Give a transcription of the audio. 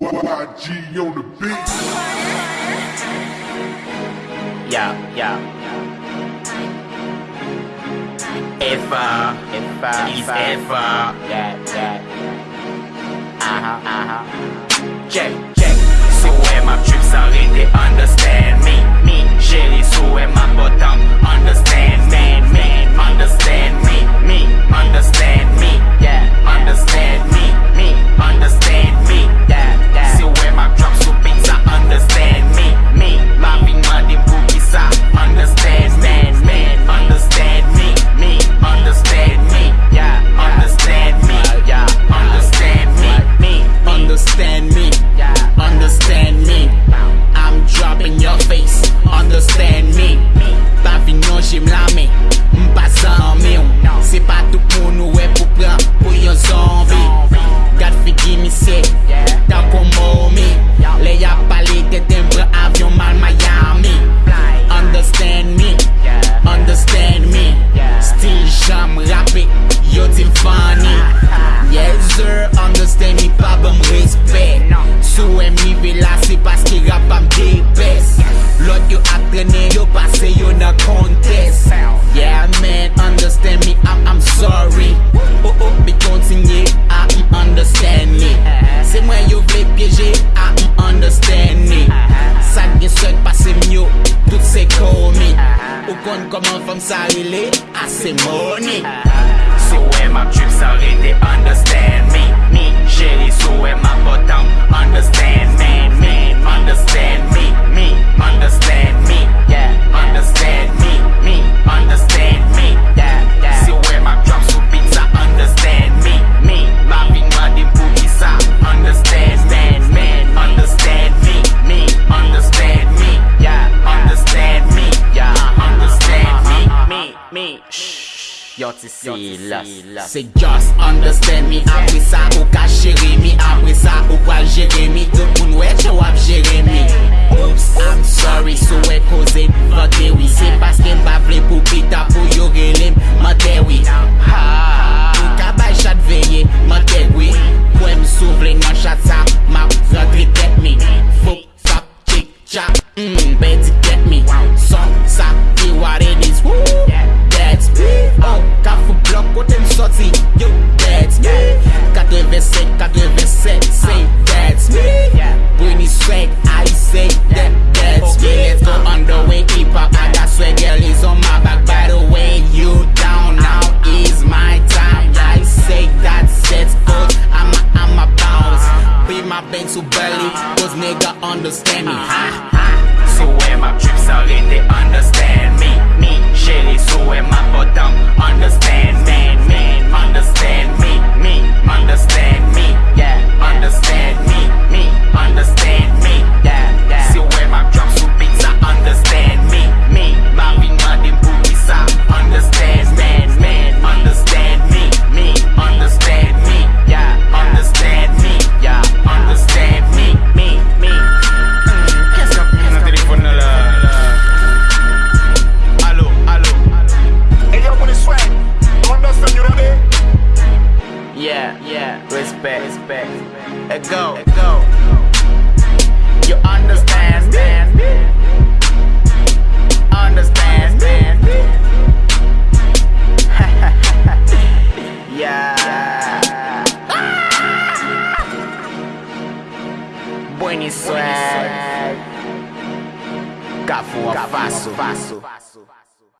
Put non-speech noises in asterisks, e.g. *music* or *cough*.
YG on the beat. Yeah, yeah. If I, if I, if I, uh, yeah, yeah. Uh huh, uh huh. J. koman fom sa rile, ase mouni Yo ti si las Se just understand mi Apre sa ou ka jere mi Apre sa ou pral jere mi Tout moun wè chè wap jere mi Oops, I'm sorry. understand me, huh? Let go. Go. You understand? Understand? *laughs* yeah. Ah! Aires. Cafu, cafaço.